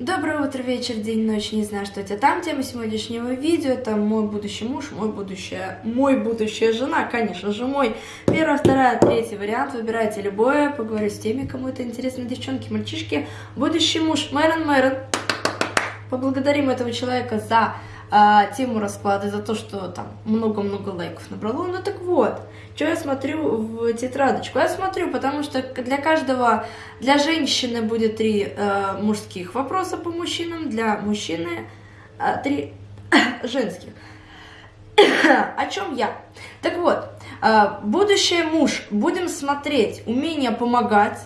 Доброе утро, вечер, день, ночь, не знаю, что это там. Тема сегодняшнего видео это мой будущий муж, мой будущая, мой будущая жена, конечно же, мой. Первая, вторая, третий вариант, выбирайте любое, поговорю с теми, кому это интересно, девчонки, мальчишки. Будущий муж, Мэрон Мэрон. Поблагодарим этого человека за а, тему расклада, за то, что там много-много лайков набрало. Ну так вот, что я смотрю в тетрадочку? Я смотрю, потому что для каждого, для женщины будет три э, мужских вопроса по мужчинам, для мужчины э, три женских. О чем я? Так вот, э, будущий муж, будем смотреть умение помогать,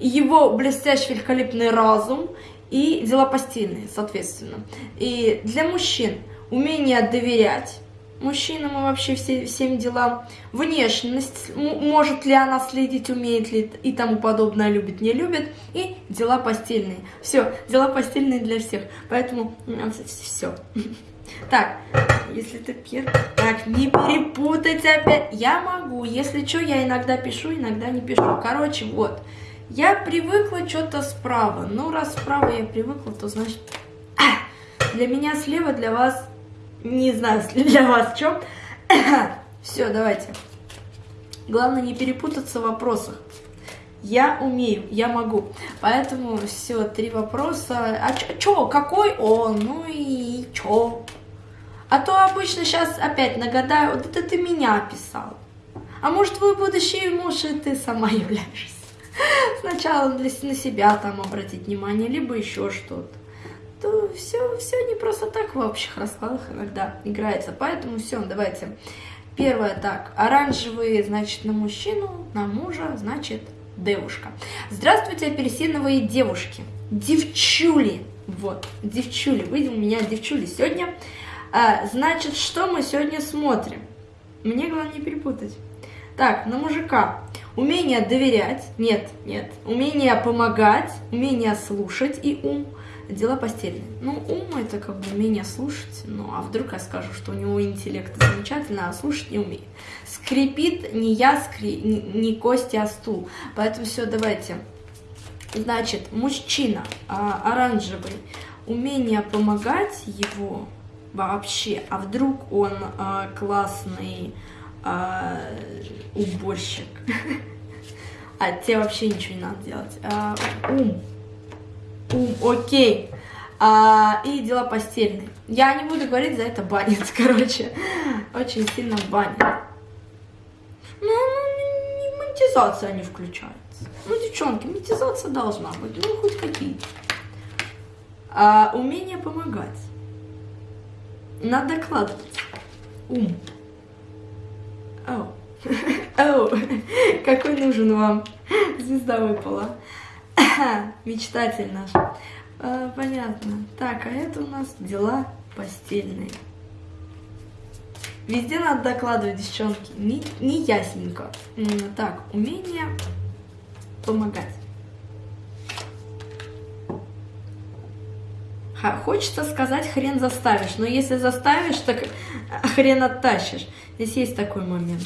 его блестящий великолепный разум и дела постельные, соответственно. И для мужчин умение доверять, мужчинам и вообще все, всем делам, внешность, может ли она следить, умеет ли и тому подобное, любит, не любит, и дела постельные. Все, дела постельные для всех, поэтому все. Так, если ты первый... Так, не перепутать опять. Я могу, если что, я иногда пишу, иногда не пишу. Короче, вот. Я привыкла что-то справа. Ну, раз справа я привыкла, то значит... Для меня слева, для вас не знаю, для вас чем. Все, давайте. Главное не перепутаться в вопросах. Я умею, я могу. Поэтому все, три вопроса. А чё, какой он? Ну и чё? А то обычно сейчас опять нагадаю, вот это ты меня описал. А может, твой будущий муж, и ты сама являешься. Сначала для, на себя там обратить внимание, либо еще что-то то все, все не просто так в общих раскладах иногда играется. Поэтому все, давайте. Первое так, оранжевые, значит, на мужчину, на мужа, значит, девушка. Здравствуйте, апельсиновые девушки. Девчули. Вот, девчули. Вы у меня девчули сегодня. А, значит, что мы сегодня смотрим? Мне главное не перепутать. Так, на мужика. Умение доверять. Нет, нет. Умение помогать. Умение слушать и ум дела постельные. Ну, ум это как бы умение слушать, ну, а вдруг я скажу, что у него интеллект замечательный, а слушать не умеет. Скрипит не я, скри... не, не кости, а стул. Поэтому все, давайте. Значит, мужчина а, оранжевый, умение помогать его вообще, а вдруг он а, классный а, уборщик, а тебе вообще ничего не надо делать. А, ум ум, окей. А, и дела постельные. Я не буду говорить, за это банят, короче. Очень сильно банят. Ну, ну монетизация не включается. Ну, девчонки, монетизация должна быть. Ну, хоть какие-то. А, умение помогать. Надо докладывать. Ум. Оу. Оу. Какой нужен вам? Звезда выпала. Мечтатель наш. А, понятно. Так, а это у нас дела постельные. Везде надо докладывать, девчонки. Не, не ясненько. Так, умение помогать. Хочется сказать, хрен заставишь. Но если заставишь, так хрен оттащишь. Здесь есть такой момент.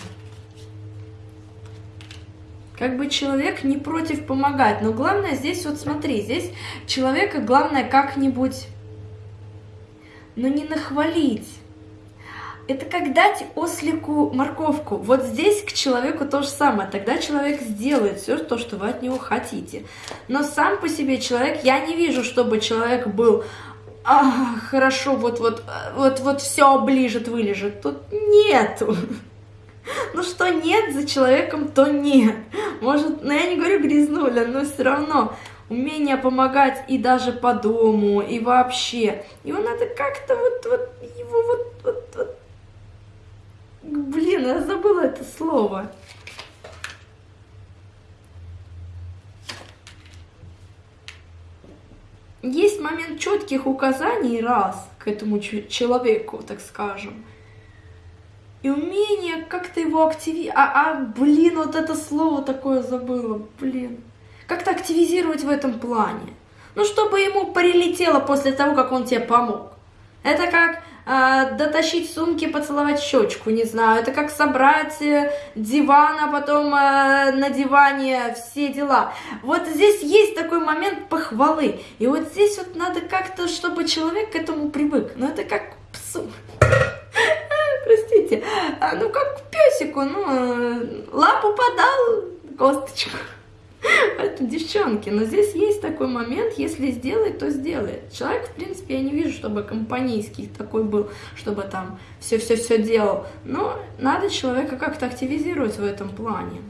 Как бы человек не против помогать, но главное здесь, вот смотри, здесь человека главное как-нибудь, но не нахвалить. Это как дать ослику морковку. Вот здесь к человеку то же самое. Тогда человек сделает все то, что вы от него хотите. Но сам по себе человек, я не вижу, чтобы человек был а, хорошо, вот, вот, вот, вот все оближет, вылежит. Тут нету. Ну что нет за человеком, то нет. Может, ну я не говорю грязнуля, но все равно умение помогать и даже по дому, и вообще. Его надо как-то вот, вот, его вот, вот. Блин, я забыла это слово. Есть момент четких указаний раз к этому человеку, так скажем и умение как-то его активировать. А, а, блин, вот это слово такое забыла, блин. Как-то активизировать в этом плане. Ну, чтобы ему прилетело после того, как он тебе помог. Это как э, дотащить сумки, поцеловать щечку, не знаю. Это как собрать э, диван, а потом э, на диване все дела. Вот здесь есть такой момент похвалы. И вот здесь вот надо как-то, чтобы человек к этому привык. Но это как псу. Простите. А, ну, как песику, ну, э, лапу подал, косточку. Это девчонки, но здесь есть такой момент, если сделает, то сделает. Человек, в принципе, я не вижу, чтобы компанейский такой был, чтобы там все-все-все делал. Но надо человека как-то активизировать в этом плане.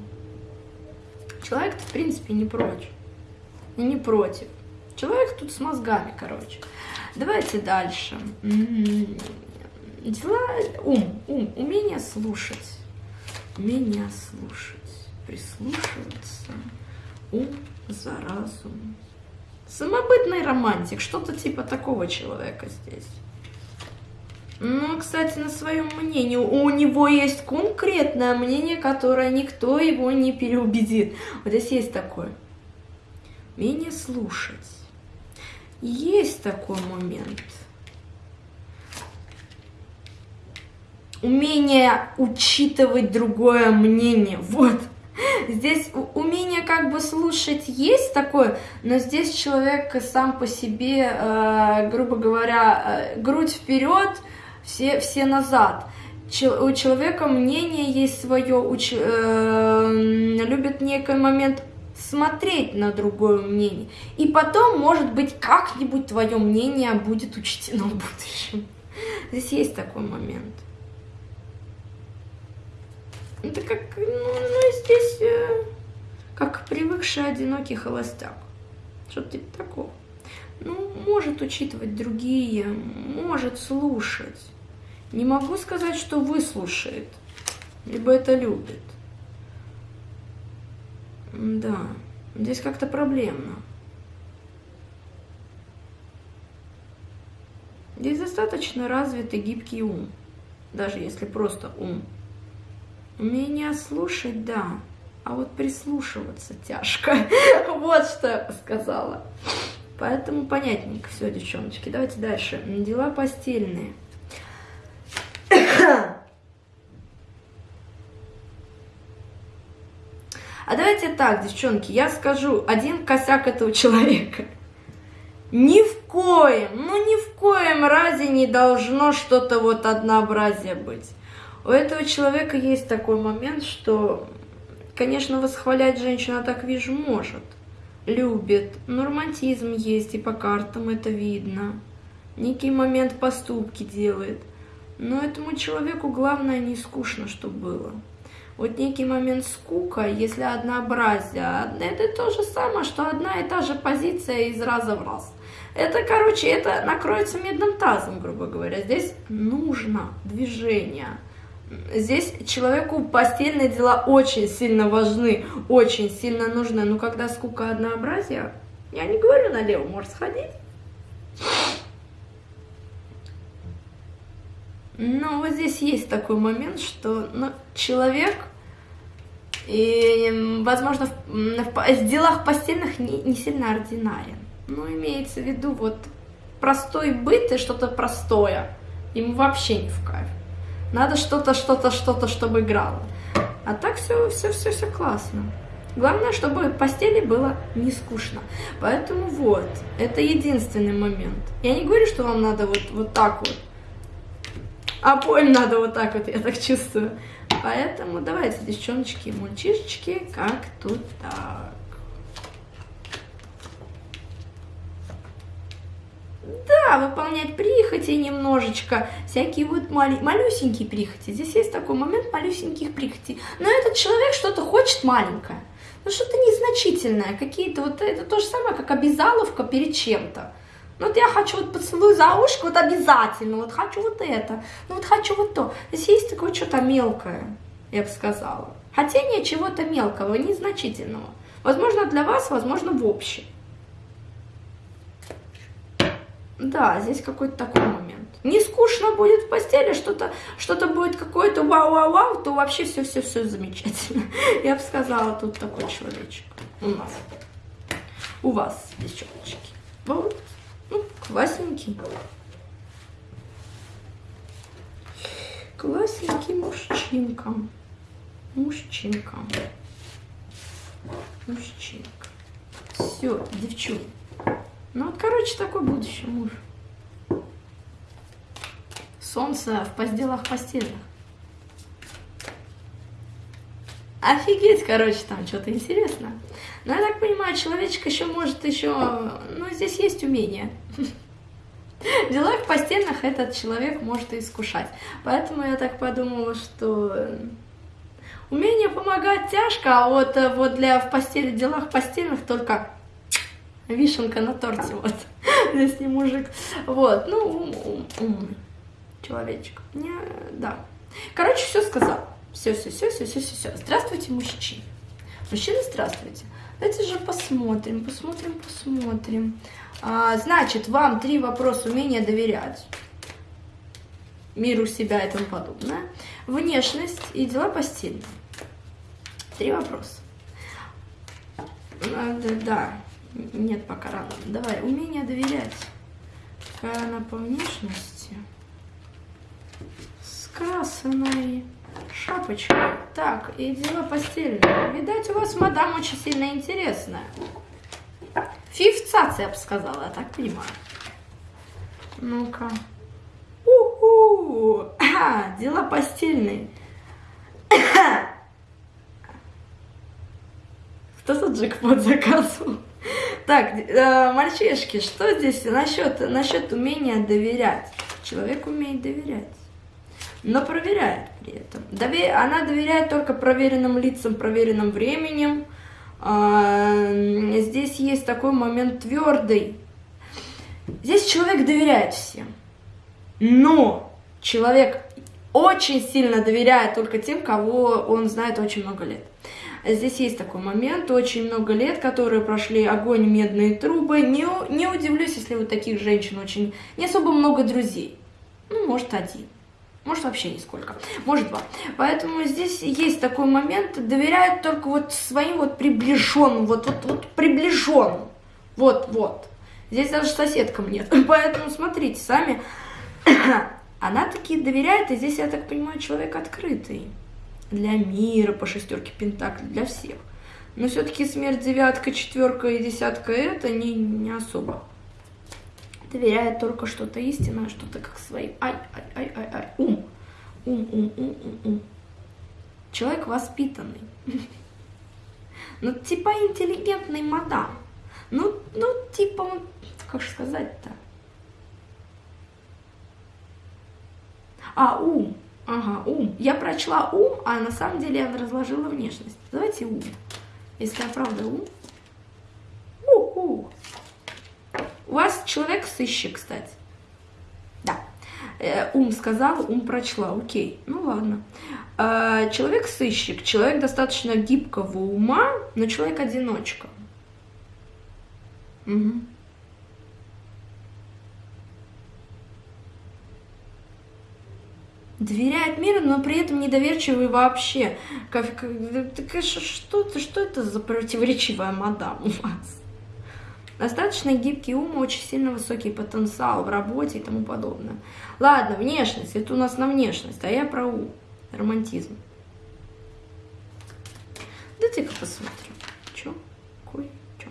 Человек, в принципе, не прочь. Не против. Человек тут с мозгами, короче. Давайте дальше. М-м-м. Дела, ум, ум, умение слушать. Умение слушать, прислушиваться ум за разум. Самобытный романтик, что-то типа такого человека здесь. Ну, кстати, на своем мнении. У него есть конкретное мнение, которое никто его не переубедит. Вот здесь есть такое. Умение слушать. Есть такой момент. Умение учитывать другое мнение. Вот. Здесь умение как бы слушать есть такое, но здесь человек сам по себе, э, грубо говоря, э, грудь вперед, все, все назад. Чел, у человека мнение есть свое, уч, э, любит некий момент смотреть на другое мнение. И потом, может быть, как-нибудь твое мнение будет учтено в будущем. Здесь есть такой момент. Это как, ну, ну здесь, э, как привыкший одинокий холостяк. Что-то типа такого. Ну, может учитывать другие, может слушать. Не могу сказать, что выслушает, либо это любит. Да, здесь как-то проблемно. Здесь достаточно развитый гибкий ум, даже если просто ум. Умение слушать, да, а вот прислушиваться тяжко. Вот что я сказала. Поэтому понятненько все, девчоночки. Давайте дальше. Дела постельные. А давайте так, девчонки, я скажу один косяк этого человека. Ни в коем, ну ни в коем разе не должно что-то вот однообразие быть. У этого человека есть такой момент, что, конечно, восхвалять женщина, так вижу, может. Любит. Но романтизм есть, и по картам это видно. Некий момент поступки делает. Но этому человеку главное не скучно, чтобы было. Вот некий момент скука, если однообразие, это то же самое, что одна и та же позиция из раза в раз. Это, короче, это накроется медным тазом, грубо говоря. Здесь нужно движение. Здесь человеку постельные дела очень сильно важны, очень сильно нужны. Но когда скука однообразия, я не говорю налево, может сходить. Но вот здесь есть такой момент, что ну, человек, и, возможно, в, в делах постельных не, не сильно ординарен. Но имеется в виду вот простой быт и что-то простое. Ему вообще не в кайф. Надо что-то, что-то, что-то, чтобы играло. А так все, все, все, все классно. Главное, чтобы постели было не скучно. Поэтому вот, это единственный момент. Я не говорю, что вам надо вот, вот так вот. А боль надо вот так вот, я так чувствую. Поэтому давайте, девчоночки, мальчишечки, как тут так. Да, выполнять прихоти немножечко, всякие вот мали, малюсенькие прихоти. Здесь есть такой момент малюсеньких прихотей. Но этот человек что-то хочет маленькое. Ну, что-то незначительное, какие-то вот, это то же самое, как обязаловка перед чем-то. Ну, вот я хочу вот поцелуй за ушко, вот обязательно, вот хочу вот это, ну, вот хочу вот то. Здесь есть такое что-то мелкое, я бы сказала. Хотение чего-то мелкого, незначительного. Возможно, для вас, возможно, в общем. Да, здесь какой-то такой момент. Не скучно будет в постели, что-то что, -то, будет какое-то вау-вау-вау, то вообще все-все-все замечательно. Я бы сказала, тут такой человечек у нас. У вас, девчоночки. Вот, ну, классненький. Классненький мужчинка. Мужчинка. Мужчинка. Все, девчонки. Ну вот, короче, такой будущий муж. Солнце в постелах постельных. Офигеть, короче, там что-то интересно. Но я так понимаю, человечек еще может еще... Ну, здесь есть умение. В делах постельных этот человек может и искушать. Поэтому я так подумала, что умение помогать тяжко, а вот, э, вот для в постели, делах постельных только вишенка на торте, вот. Здесь не мужик. Вот, ну, ум, ум, умный человечек. Не, да. Короче, все сказал. Все, все, все, все, все, все, все. Здравствуйте, мужчины. Мужчины, здравствуйте. Давайте же посмотрим, посмотрим, посмотрим. А, значит, вам три вопроса умения доверять миру себя и тому подобное. Внешность и дела постельные. Три вопроса. Надо, да, нет, пока рано. Давай, умение доверять. Какая она по внешности? С красной шапочкой. Так, и дела постельные. Видать, у вас мадам очень сильно интересная. Фифцация, я бы сказала, я так понимаю. Ну-ка. Уху! А, дела постельные. Кто тут джекпот заказывал? Так, э, мальчишки, что здесь насчет, насчет умения доверять? Человек умеет доверять, но проверяет при этом. Она доверяет только проверенным лицам, проверенным временем, а, здесь есть такой момент твердый. Здесь человек доверяет всем. Но человек очень сильно доверяет только тем, кого он знает очень много лет. Здесь есть такой момент, очень много лет, которые прошли огонь, медные трубы. Не, не удивлюсь, если у таких женщин очень не особо много друзей. Ну, может, один. Может, вообще нисколько. Может, два. Поэтому здесь есть такой момент, доверяют только вот своим вот приближенным, вот, вот, вот приближенным. Вот, вот. Здесь даже соседкам нет. Поэтому смотрите сами. Она таки доверяет, и здесь, я так понимаю, человек открытый. Для мира, по шестерке пентаклей, для всех. Но все-таки смерть девятка, четверка и десятка это не, не особо доверяет только что-то истинное, что-то как своим. Ай, ай, ай, ай, ай, ум. Ум, ум, ум, ум, ум. Человек воспитанный. Ну, типа интеллигентный мадам. Ну, ну, типа, как же сказать-то? А, ум. Ага, ум. Я прочла ум, а на самом деле я разложила внешность. Давайте ум. Если я правда ум. У-у. У вас человек сыщик, кстати. Да. Э, ум сказал, ум прочла. Окей, ну ладно. Э, человек сыщик, человек достаточно гибкого ума, но человек одиночка. Угу. Доверяет миру, но при этом недоверчивый вообще. Как, как, что, что это за противоречивая мадам у вас? Достаточно гибкий ум, очень сильно высокий потенциал в работе и тому подобное. Ладно, внешность, это у нас на внешность, а я про ум, романтизм. Дайте-ка посмотрим, чё, кой, чё.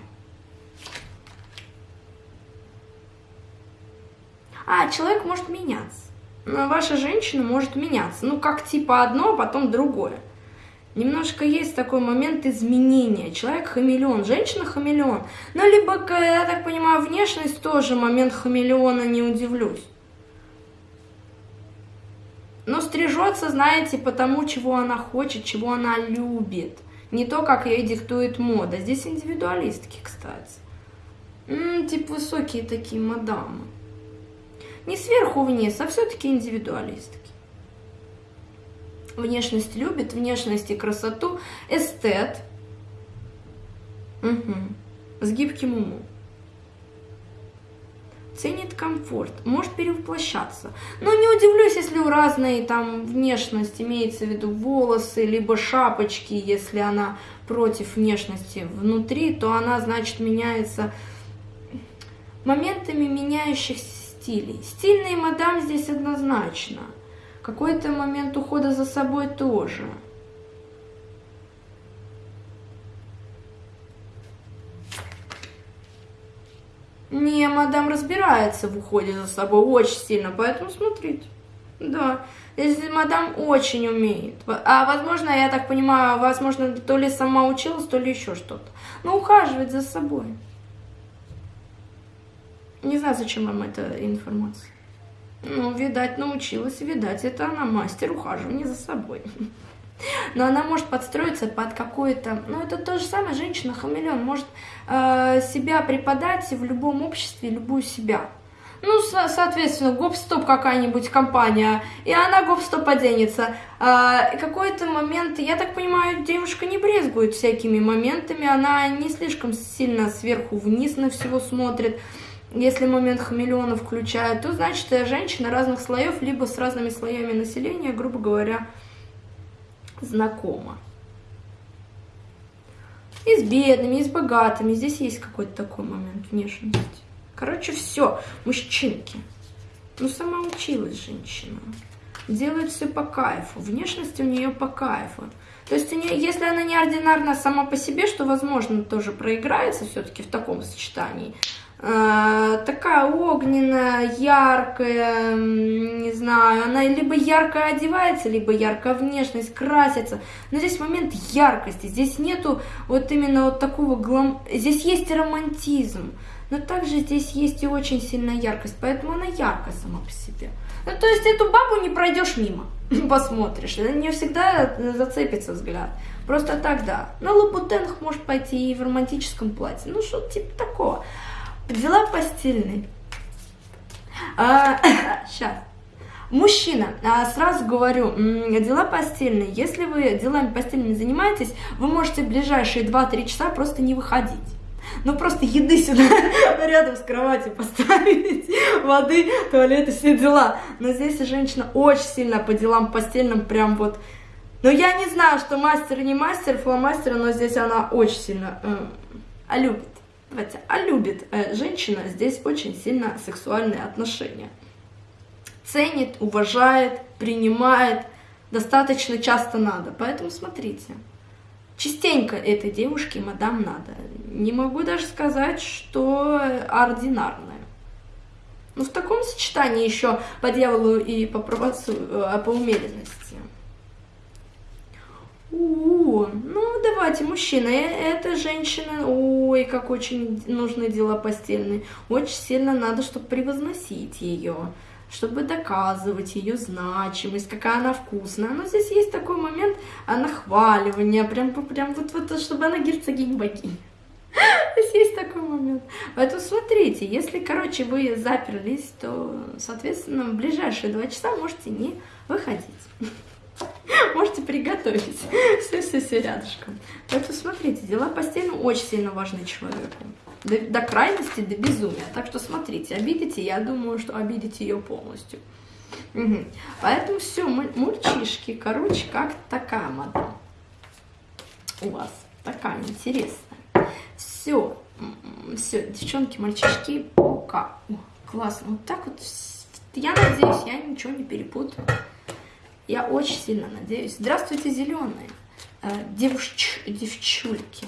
А, человек может меняться. Ваша женщина может меняться. Ну, как типа одно, а потом другое немножко есть такой момент изменения. Человек хамелеон, женщина хамелеон. Ну, либо, я так понимаю, внешность тоже момент хамелеона, не удивлюсь. Но стрижется, знаете, потому, чего она хочет, чего она любит. Не то, как ей диктует мода. Здесь индивидуалистки, кстати. М -м, типа высокие такие мадамы. Не сверху вниз, а все-таки индивидуалистки внешность любит, внешность и красоту, эстет, угу. с гибким умом. Ценит комфорт, может перевоплощаться. Но не удивлюсь, если у разной там внешность, имеется в виду волосы, либо шапочки, если она против внешности внутри, то она, значит, меняется моментами меняющихся стилей. Стильный мадам здесь однозначно – Какой-то момент ухода за собой тоже. Не, мадам разбирается в уходе за собой очень сильно, поэтому смотрите. Да, здесь мадам очень умеет. А возможно, я так понимаю, возможно, то ли сама училась, то ли еще что-то. Но ухаживать за собой. Не знаю, зачем вам эта информация. Ну, видать, научилась, видать, это она мастер ухаживания за собой. Но она может подстроиться под какое-то... Ну, это то же самое, женщина-хамелеон может э, себя преподать в любом обществе, любую себя. Ну, со соответственно, гоп-стоп какая-нибудь компания, и она гоп-стоп оденется. А, какой-то момент, я так понимаю, девушка не брезгует всякими моментами, она не слишком сильно сверху вниз на всего смотрит. Если момент хамелеона включает, то значит женщина разных слоев, либо с разными слоями населения, грубо говоря, знакома. И с бедными, и с богатыми. Здесь есть какой-то такой момент внешности. Короче, все, мужчинки. Ну, сама училась женщина. Делает все по кайфу. Внешность у нее по кайфу. То есть, если она неординарна сама по себе, что, возможно, тоже проиграется все-таки в таком сочетании, Э, такая огненная, яркая, не знаю, она либо ярко одевается, либо яркая внешность, красится. Но здесь момент яркости, здесь нету вот именно вот такого глам... Здесь есть романтизм, но также здесь есть и очень сильная яркость, поэтому она яркая сама по себе. Ну, то есть эту бабу не пройдешь мимо, посмотришь, не всегда зацепится взгляд. Просто так, да. На лабутенах может пойти и в романтическом платье, ну, что типа такого. Дела постельные. А, сейчас. Мужчина, а, сразу говорю, дела постельные. Если вы делами постельными занимаетесь, вы можете в ближайшие 2-3 часа просто не выходить. Ну, просто еды сюда рядом с кроватью поставить, воды, туалеты, все дела. Но здесь женщина очень сильно по делам постельным, прям вот... Но я не знаю, что мастер не мастер, фломастер, но здесь она очень сильно э, любит. Давайте, а любит э, женщина здесь очень сильно сексуальные отношения. Ценит, уважает, принимает, достаточно часто надо. Поэтому смотрите, частенько этой девушке мадам надо. Не могу даже сказать, что ординарная. Но в таком сочетании еще по дьяволу и по, правоцу, э, по умеренности. У, ну давайте, мужчина, э, это женщина, ой, как очень нужны дела постельные. Очень сильно надо, чтобы превозносить ее, чтобы доказывать ее значимость, какая она вкусная. Но здесь есть такой момент нахваливания, прям, прям вот, вот, чтобы она герцогинь богинь. Здесь есть такой момент. Поэтому смотрите, если, короче, вы заперлись, то, соответственно, в ближайшие два часа можете не выходить. Можете приготовить. Все-все-все рядышком. Поэтому смотрите, дела постельные очень сильно важны человеку. До, до крайности, до безумия. Так что смотрите, обидите, я думаю, что обидите ее полностью. Угу. Поэтому все, мальчишки, короче, как такая мадам у вас. Такая интересная. Все, все, девчонки, мальчишки, пока. О, классно. Вот так вот, я надеюсь, я ничего не перепутаю. Я очень сильно надеюсь. Здравствуйте, зеленые э, девуш... девчульки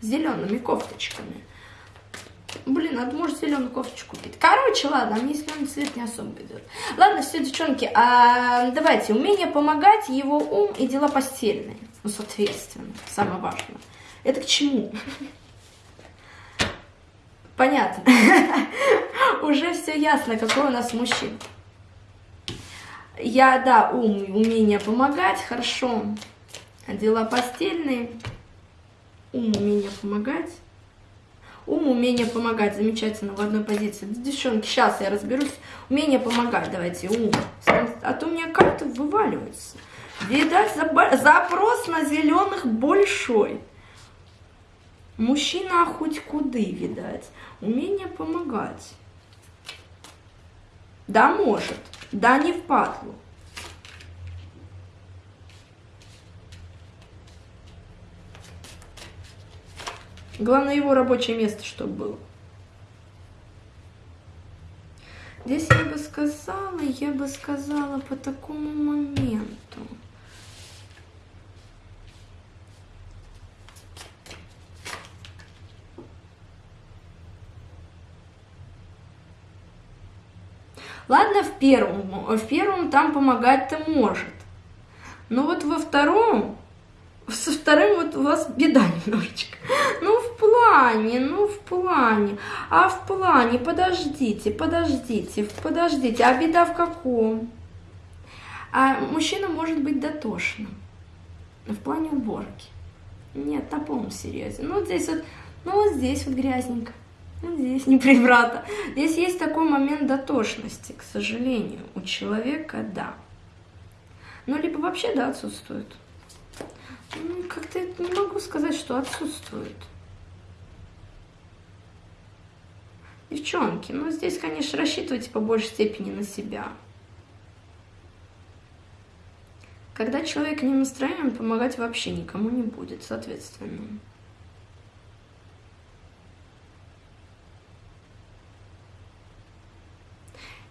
с зелеными кофточками. Блин, надо, может, зеленую кофточку купить. Короче, ладно, мне зеленый цвет не особо идет. Ладно, все, девчонки, а, давайте, умение помогать, его ум и дела постельные. Ну, соответственно, самое важное. Это к чему? Понятно. Уже все ясно, какой у нас мужчина. Я, да, ум, умение помогать, хорошо. Дела постельные. Ум, умение помогать. Ум, умение помогать. Замечательно, в одной позиции. Девчонки, сейчас я разберусь. Умение помогать, давайте, ум. А то у меня карты вываливаются. Видать, запрос на зеленых большой. Мужчина хоть куды, видать. Умение помогать. Да, может. Да, не в патлу. Главное, его рабочее место, чтобы было. Здесь я бы сказала, я бы сказала по такому моменту. Ладно, в первом, в первом там помогать-то может. Но вот во втором, со вторым вот у вас беда немножечко. Ну, в плане, ну, в плане. А в плане, подождите, подождите, подождите. А беда в каком? А мужчина может быть дотошным. В плане уборки. Нет, на полном серьезе. Ну, вот здесь вот, ну, вот здесь вот грязненько. Ну, здесь не прибрато. Здесь есть такой момент дотошности, к сожалению. У человека, да. Ну, либо вообще, да, отсутствует. Ну, как-то не могу сказать, что отсутствует. Девчонки, ну, здесь, конечно, рассчитывайте по большей степени на себя. Когда человек не настроен, помогать вообще никому не будет, соответственно.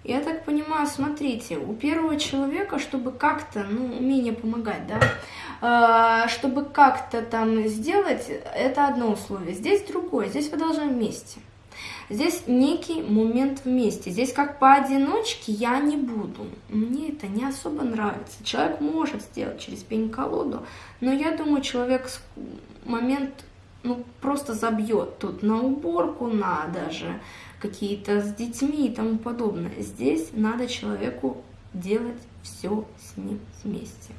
Я так понимаю, смотрите, у первого человека, чтобы как-то, ну, умение помогать, да, э, чтобы как-то там сделать, это одно условие. Здесь другое, здесь вы должны вместе. Здесь некий момент вместе. Здесь как поодиночке я не буду. Мне это не особо нравится. Человек может сделать через пень-колоду, но я думаю, человек момент ну, просто забьет тут на уборку, на даже какие-то с детьми и тому подобное. Здесь надо человеку делать все с ним вместе.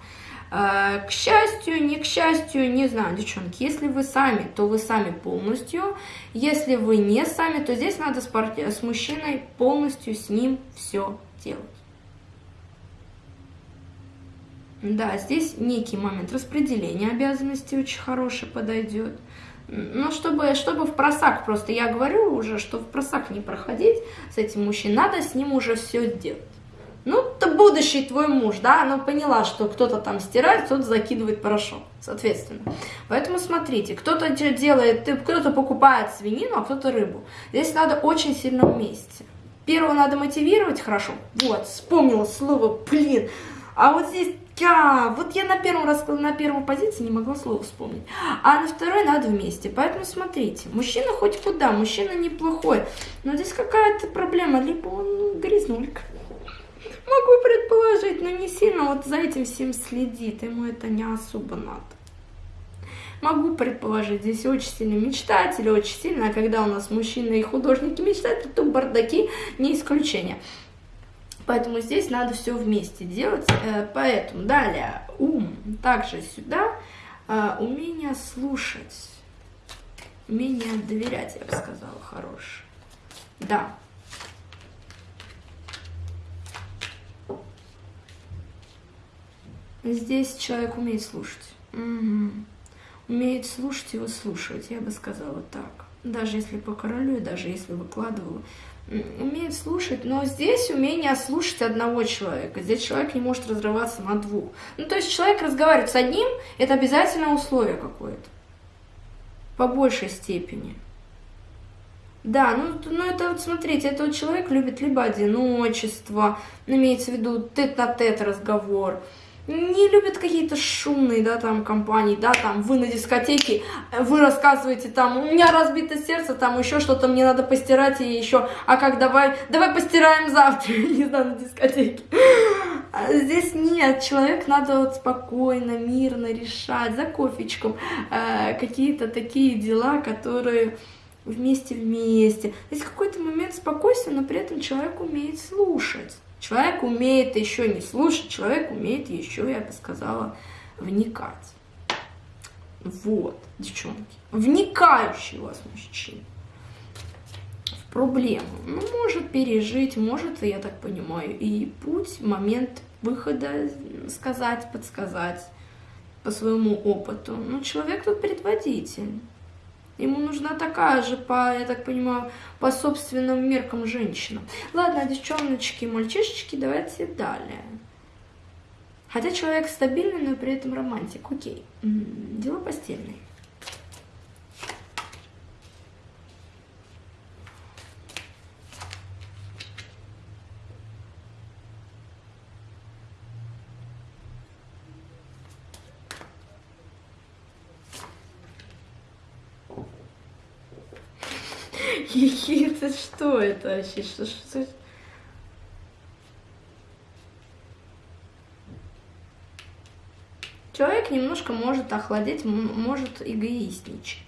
А, к счастью, не к счастью, не знаю, девчонки, если вы сами, то вы сами полностью, если вы не сами, то здесь надо с, пар... с мужчиной полностью с ним все делать. Да, здесь некий момент распределения обязанностей очень хороший подойдет. Ну, чтобы, чтобы в просак, просто я говорю уже, что в просак не проходить с этим мужчиной, надо с ним уже все делать. Ну, ты будущий твой муж, да, она поняла, что кто-то там стирает, кто-то закидывает порошок, соответственно. Поэтому смотрите, кто-то делает, кто-то покупает свинину, а кто-то рыбу. Здесь надо очень сильно вместе. Первого надо мотивировать хорошо. Вот, вспомнила слово, блин. А вот здесь я, вот я на первом раз, на первой позиции не могла слово вспомнить. А на второй надо вместе. Поэтому смотрите, мужчина хоть куда, мужчина неплохой. Но здесь какая-то проблема, либо он грязнулька. Могу предположить, но не сильно вот за этим всем следит, ему это не особо надо. Могу предположить, здесь очень сильно мечтатели, очень сильно, а когда у нас мужчины и художники мечтают, то бардаки не исключение. Поэтому здесь надо все вместе делать. Э, поэтому далее ум. Также сюда э, умение слушать. Умение доверять, я бы сказала, хорошее. Да. Здесь человек умеет слушать. Угу. Умеет слушать и выслушивать, я бы сказала так. Даже если по королю, даже если выкладывала умеет слушать, но здесь умение слушать одного человека. Здесь человек не может разрываться на двух. Ну, то есть человек разговаривает с одним, это обязательно условие какое-то. По большей степени. Да, ну, ну это вот смотрите, этот человек любит либо одиночество, имеется в виду тет-на-тет -тет разговор, не любят какие-то шумные, да, там, компании, да, там, вы на дискотеке, вы рассказываете, там, у меня разбито сердце, там, еще что-то мне надо постирать, и еще, а как, давай, давай постираем завтра, не знаю, на дискотеке. А здесь нет, человек надо вот спокойно, мирно решать, за кофечком, э, какие-то такие дела, которые вместе-вместе. Здесь какой-то момент спокойствия, но при этом человек умеет слушать. Человек умеет еще не слушать, человек умеет еще, я бы сказала, вникать. Вот, девчонки. Вникающий у вас мужчина в проблему. Ну, может пережить, может, я так понимаю, и путь, момент выхода сказать, подсказать по своему опыту. Ну, человек тут предводитель. Ему нужна такая же, по, я так понимаю, по собственным меркам женщина. Ладно, девчоночки, мальчишечки, давайте далее. Хотя человек стабильный, но при этом романтик. Окей. Дело постельное. Это что это вообще? Что, что? Человек немножко может охладеть, может эгоистничать.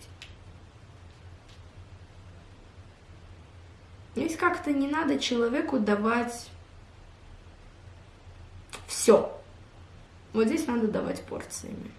Здесь как-то не надо человеку давать все. Вот здесь надо давать порциями.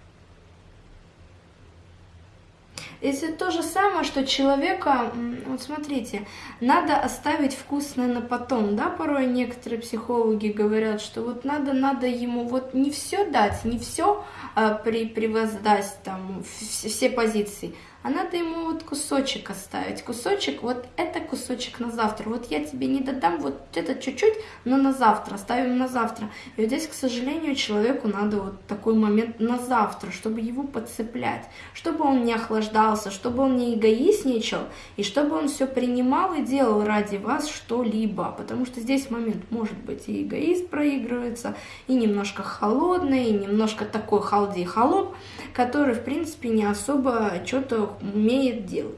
Если то же самое, что человека, вот смотрите, надо оставить вкусное на потом, да, порой некоторые психологи говорят, что вот надо, надо ему вот не все дать, не все а, при, превоздать, там, все, все позиции, а надо ему вот кусочек оставить. Кусочек, вот это кусочек на завтра. Вот я тебе не додам вот это чуть-чуть, но на завтра, оставим на завтра. И вот здесь, к сожалению, человеку надо вот такой момент на завтра, чтобы его подцеплять, чтобы он не охлаждался, чтобы он не эгоистничал, и чтобы он все принимал и делал ради вас что-либо. Потому что здесь момент может быть и эгоист проигрывается, и немножко холодный, и немножко такой халди холоп, который, в принципе, не особо что-то умеет делать.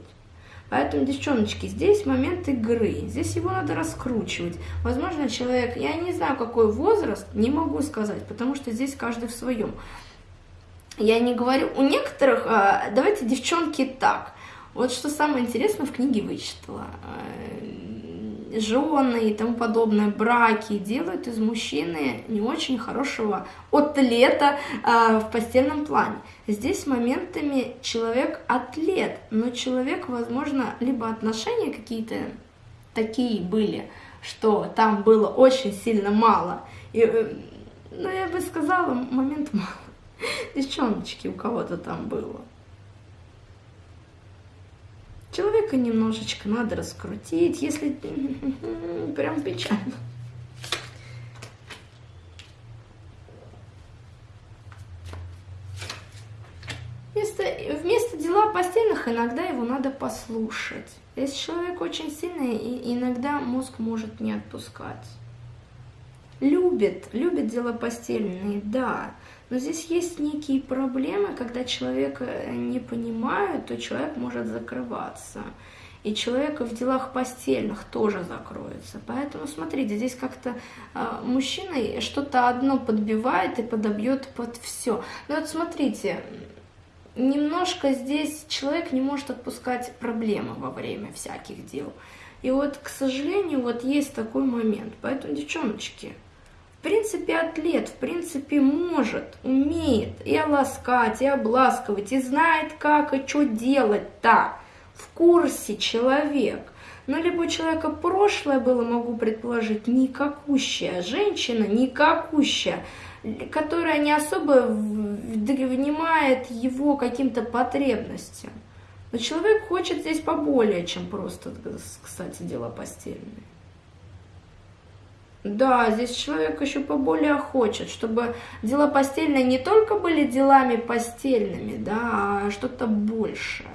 Поэтому, девчоночки, здесь момент игры, здесь его надо раскручивать. Возможно, человек, я не знаю, какой возраст, не могу сказать, потому что здесь каждый в своем. Я не говорю, у некоторых, а, давайте, девчонки, так. Вот что самое интересное в книге вычитала жены и тому подобное, браки делают из мужчины не очень хорошего атлета э, в постельном плане. Здесь моментами человек атлет, но человек, возможно, либо отношения какие-то такие были, что там было очень сильно мало. И, э, ну, я бы сказала, момент мало. Девчоночки у кого-то там было. Человека немножечко надо раскрутить, если прям печально. Вместо, вместо дела постельных иногда его надо послушать. Если человек очень сильный, и иногда мозг может не отпускать. Любит, любит дела постельные, да. Но здесь есть некие проблемы, когда человека не понимают, то человек может закрываться. И человек в делах постельных тоже закроется. Поэтому, смотрите, здесь как-то э, мужчина что-то одно подбивает и подобьет под все. Но вот смотрите, немножко здесь человек не может отпускать проблемы во время всяких дел. И вот, к сожалению, вот есть такой момент. Поэтому, девчоночки, в принципе, атлет, в принципе, может, умеет и ласкать, и обласкивать, и знает, как и что делать-то. В курсе человек. Но либо у человека прошлое было, могу предположить, никакущая женщина, никакущая, которая не особо внимает его каким-то потребностям. Но человек хочет здесь поболее, чем просто, кстати, дела постельные. Да, здесь человек еще поболее хочет, чтобы дела постельные не только были делами постельными, да, а что-то большее.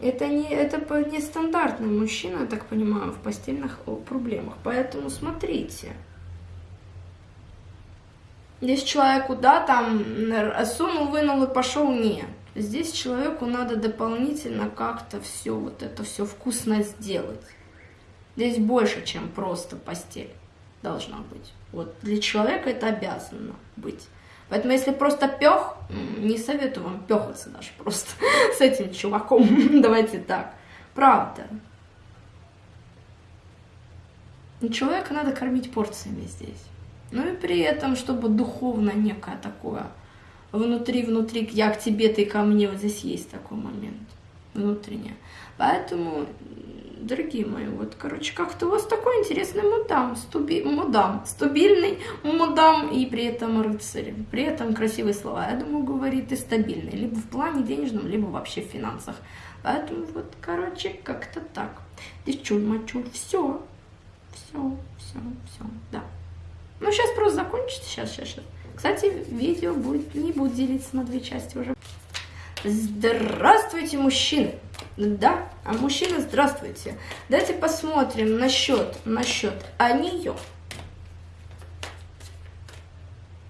Это не, это не стандартный мужчина, я так понимаю, в постельных проблемах. Поэтому смотрите. Здесь человеку, да, там, сунул, вынул и пошел, нет. Здесь человеку надо дополнительно как-то все вот это все вкусно сделать. Здесь больше, чем просто постель должна быть. Вот для человека это обязано быть. Поэтому если просто пех, не советую вам пехаться даже просто с этим чуваком. Давайте так. Правда. Человека надо кормить порциями здесь. Ну и при этом, чтобы духовно некое такое внутри-внутри, я к тебе, ты ко мне, вот здесь есть такой момент внутреннее. Поэтому дорогие мои, вот, короче, как-то у вас такой интересный мудам, стуби, мудам, стабильный мудам и при этом рыцарь, при этом красивые слова, я думаю, говорит и стабильный, либо в плане денежном, либо вообще в финансах. Поэтому вот, короче, как-то так. Девчуль-мачуль, все, все, все, все, да. Ну, сейчас просто закончится, сейчас, сейчас, сейчас. Кстати, видео будет, не будет делиться на две части уже. Здравствуйте, мужчины! Да, а мужчины, здравствуйте. Давайте посмотрим насчет, насчет а нее.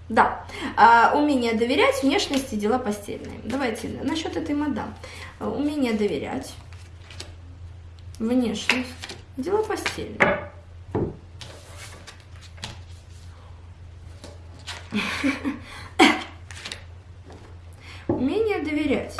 Да, а, умение доверять, внешности, дела постельные. Давайте насчет этой мадам. Умение доверять. внешность, дела постели. Умение доверять.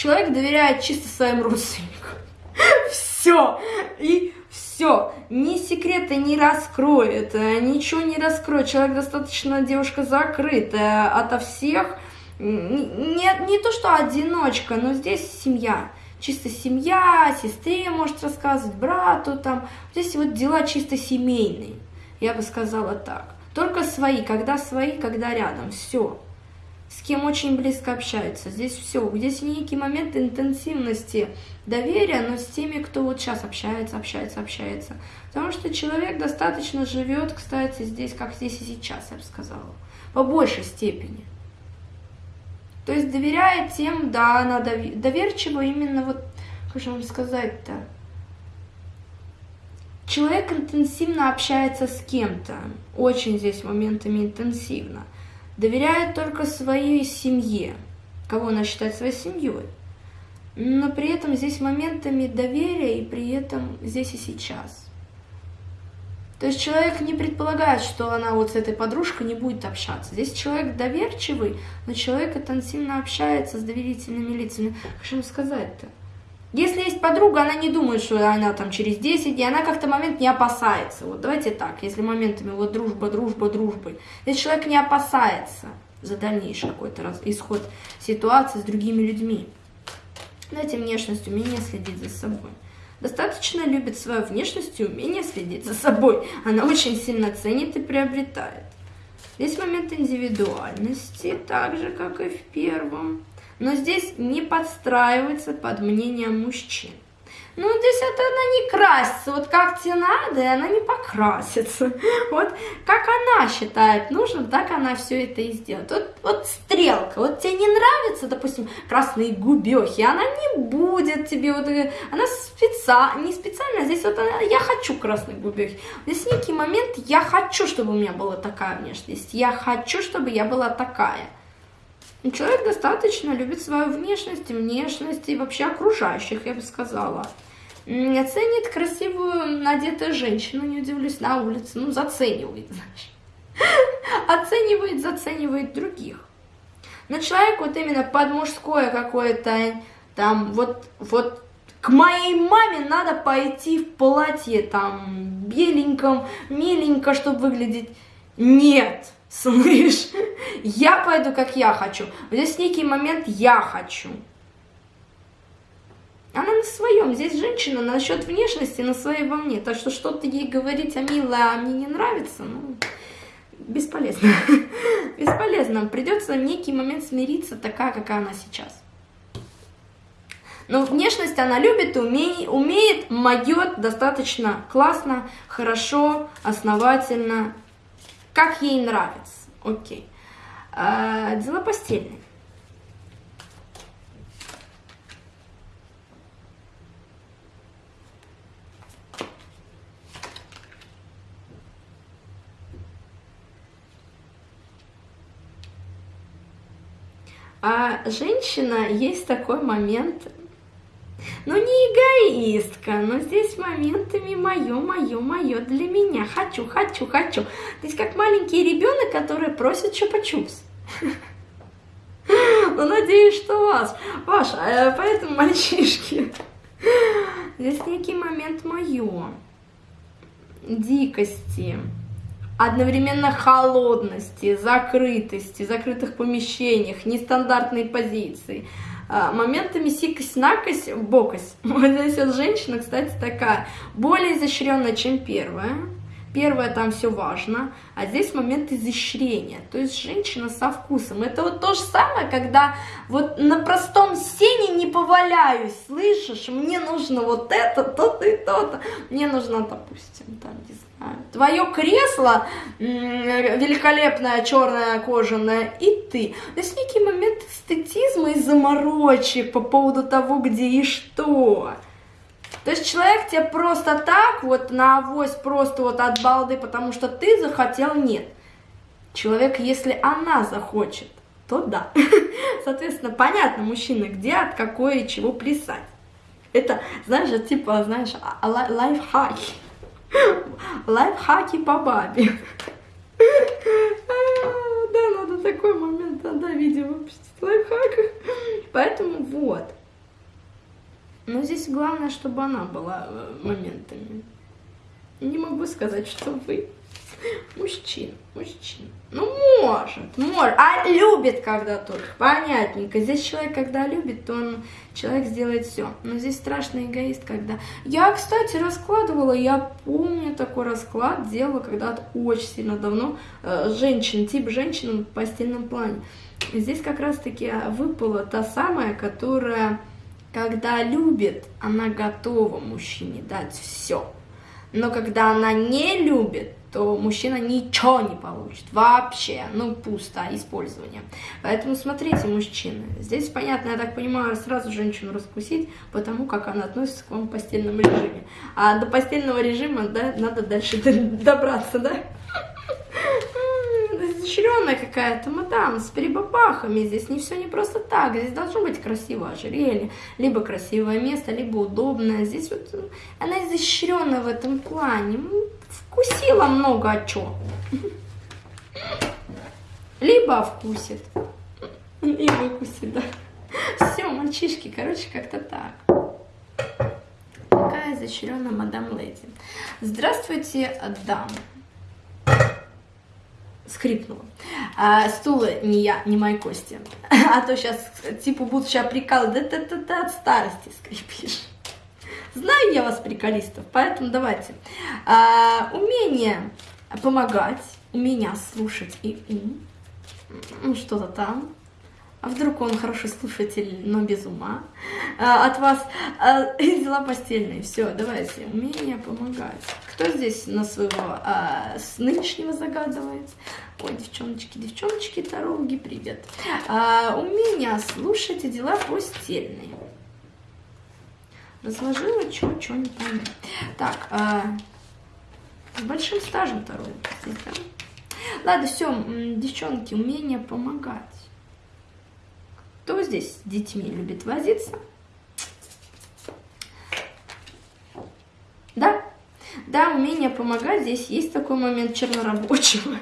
Человек доверяет чисто своим родственникам. Все. И все. Ни секреты не раскроет, ничего не раскроет. Человек достаточно, девушка закрытая ото всех. Не, не то, что одиночка, но здесь семья. Чисто семья, сестре может рассказывать, брату там. Здесь вот дела чисто семейные. Я бы сказала так. Только свои, когда свои, когда рядом. Все с кем очень близко общается. Здесь все, здесь некий момент интенсивности доверия, но с теми, кто вот сейчас общается, общается, общается. Потому что человек достаточно живет, кстати, здесь, как здесь и сейчас, я бы сказала, по большей степени. То есть доверяет тем, да, она доверчива именно вот, как же вам сказать-то, Человек интенсивно общается с кем-то, очень здесь моментами интенсивно доверяет только своей семье, кого она считает своей семьей. Но при этом здесь моментами доверия и при этом здесь и сейчас. То есть человек не предполагает, что она вот с этой подружкой не будет общаться. Здесь человек доверчивый, но человек интенсивно общается с доверительными лицами. Как же сказать-то? Если есть подруга, она не думает, что она там через 10 дней, она как-то момент не опасается. Вот давайте так, если моментами вот дружба, дружба, дружба. Если человек не опасается за дальнейший какой-то исход ситуации с другими людьми. Знаете, внешность, умение следить за собой. Достаточно любит свою внешность и умение следить за собой. Она очень сильно ценит и приобретает. Здесь момент индивидуальности, так же, как и в первом но здесь не подстраивается под мнение мужчин. Ну, здесь это она не красится, вот как тебе надо, и она не покрасится. Вот как она считает нужным, так она все это и сделает. Вот, вот стрелка, вот тебе не нравится, допустим, красные губехи, она не будет тебе, вот, э, она специально, не специально, здесь вот она, я хочу красные губехи. Здесь некий момент, я хочу, чтобы у меня была такая внешность, я хочу, чтобы я была такая. Человек достаточно любит свою внешность, внешность и вообще окружающих, я бы сказала. Оценит красивую надетую женщину, не удивлюсь, на улице, ну, заценивает, значит. Оценивает, заценивает других. Но человек вот именно под мужское какое-то, там, вот, вот к моей маме надо пойти в платье, там, беленьком, миленько, чтобы выглядеть. Нет, слышь, я пойду, как я хочу. Вот здесь некий момент «я хочу». Она на своем. Здесь женщина насчет внешности на своей волне. Так что что-то ей говорить, а милая, а мне не нравится, ну, бесполезно. бесполезно. Придется в некий момент смириться такая, какая она сейчас. Но внешность она любит, умеет, умеет, могет достаточно классно, хорошо, основательно, как ей нравится. Окей. А, дела постельные. А женщина есть такой момент, ну не эгоистка, но здесь моментами мое, мое, мое для меня. Хочу, хочу, хочу. Здесь как маленький ребенок, который просит чупа-чупс. Ну, надеюсь, что вас. Ваша, э, поэтому, мальчишки, здесь некий момент мое. Дикости одновременно холодности, закрытости, закрытых помещениях, нестандартной позиции, а, моментами сикость-накость, бокость. Вот здесь вот женщина, кстати, такая, более изощренная, чем первая. Первое там все важно, а здесь момент изощрения, то есть женщина со вкусом. Это вот то же самое, когда вот на простом сене не поваляюсь, слышишь, мне нужно вот это, то-то и то-то. Мне нужно, допустим, там, не твое кресло великолепное, черное, кожаное, и ты. То есть некий момент эстетизма и заморочек по поводу того, где и что. То есть человек тебе просто так, вот на авось, просто вот от балды, потому что ты захотел, нет. Человек, если она захочет, то да. Соответственно, понятно, мужчина, где, от какой, чего плясать. Это, знаешь, типа, знаешь, а, а, лайфхаки. Лайфхаки по бабе. Да, надо такой момент, да, видео выпустить лайфхак. Поэтому вот. Но здесь главное, чтобы она была э, моментами. Не могу сказать, что вы мужчин, мужчин. Ну, может, может. А любит когда только, понятненько. Здесь человек, когда любит, то он, человек сделает все. Но здесь страшный эгоист, когда... Я, кстати, раскладывала, я помню такой расклад, делала когда-то очень сильно давно. Э, женщин, тип женщин в постельном плане. Здесь как раз-таки выпала та самая, которая, когда любит, она готова мужчине дать все. Но когда она не любит, то мужчина ничего не получит. Вообще, ну, пусто использование. Поэтому смотрите, мужчины. Здесь, понятно, я так понимаю, сразу женщину раскусить, потому как она относится к вам в постельном режиме. А до постельного режима, да, надо дальше добраться, да? изощренная какая-то мадам с перебабахами. Здесь не все не просто так. Здесь должно быть красивое ожерелье, либо красивое место, либо удобное. Здесь вот она изощренная в этом плане. Вкусила много о чем. Либо вкусит. И выкусит, да. Все, мальчишки, короче, как-то так. Такая изощренная мадам леди. Здравствуйте, дам скрипнула. А, стул не я, не мои кости. А то сейчас, типа, будут сейчас прикалывать, да ты, ты, от старости скрипишь. Знаю я вас, приколистов, поэтому давайте. А, умение помогать, умение слушать и ум, ну, что-то там. А вдруг он хороший слушатель, но без ума а, от вас. А, дела постельные. Все, давайте. Умение помогать. Кто здесь на своего а, с нынешнего загадывает? Ой, девчоночки, девчоночки, дороги, привет. А, умение слушать и дела постельные. Разложила, что, что не пойму. Так, а, с большим стажем второй. Ладно, все, девчонки, умение помогать. Кто здесь с детьми любит возиться? Да? Да, умение помогать, здесь есть такой момент чернорабочего.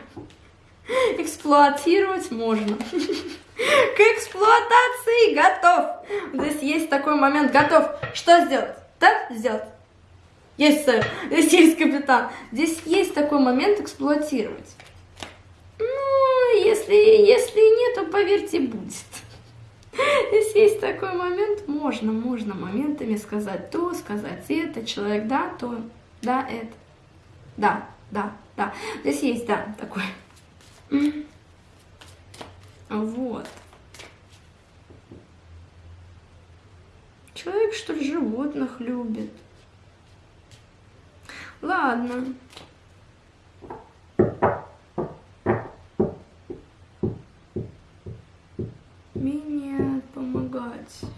Эксплуатировать можно. К эксплуатации готов. Здесь есть такой момент, готов. Что сделать? Да, сделать. Есть, сэр. Здесь есть капитан. Здесь есть такой момент эксплуатировать. Ну, если, если нет, то поверьте, будет. Если есть такой момент, можно, можно моментами сказать то, сказать это, человек да, то, да, это, да, да, да. Здесь есть, да, такой. Вот. Человек, что ли, животных любит. Ладно.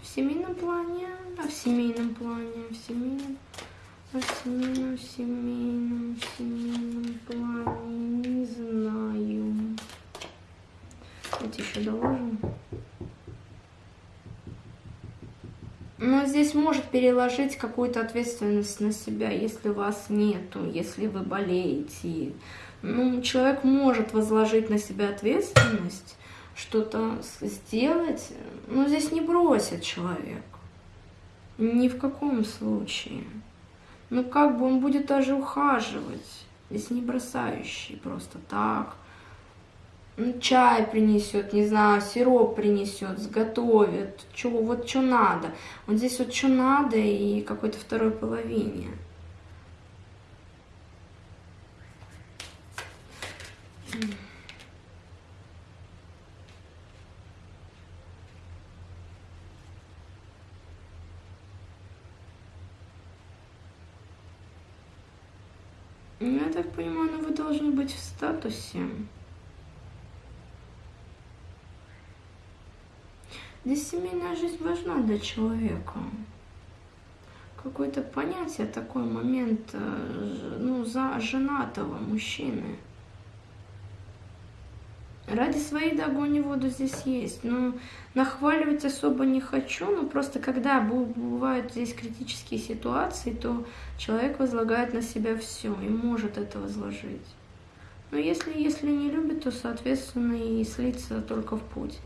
в семейном плане, а в семейном плане, в семейном, а в семейном, в семейном, в семейном плане, не знаю. Давайте еще доложим. Но здесь может переложить какую-то ответственность на себя, если вас нету, если вы болеете. Ну, человек может возложить на себя ответственность, что-то сделать, ну, здесь не бросит человек. Ни в каком случае. Ну, как бы он будет даже ухаживать. Здесь не бросающий просто так. Чай принесет, не знаю, сироп принесет, сготовит. Чего, вот что надо. Вот здесь вот что надо и какой-то второй половине. Я так понимаю, ну вы должны быть в статусе. Здесь семейная жизнь важна для человека. Какое-то понятие, такой момент, э, ну, за женатого мужчины. Ради своей да воду здесь есть. Но нахваливать особо не хочу. Но просто когда бывают здесь критические ситуации, то человек возлагает на себя все и может это возложить. Но если, если не любит, то, соответственно, и слиться только в путь.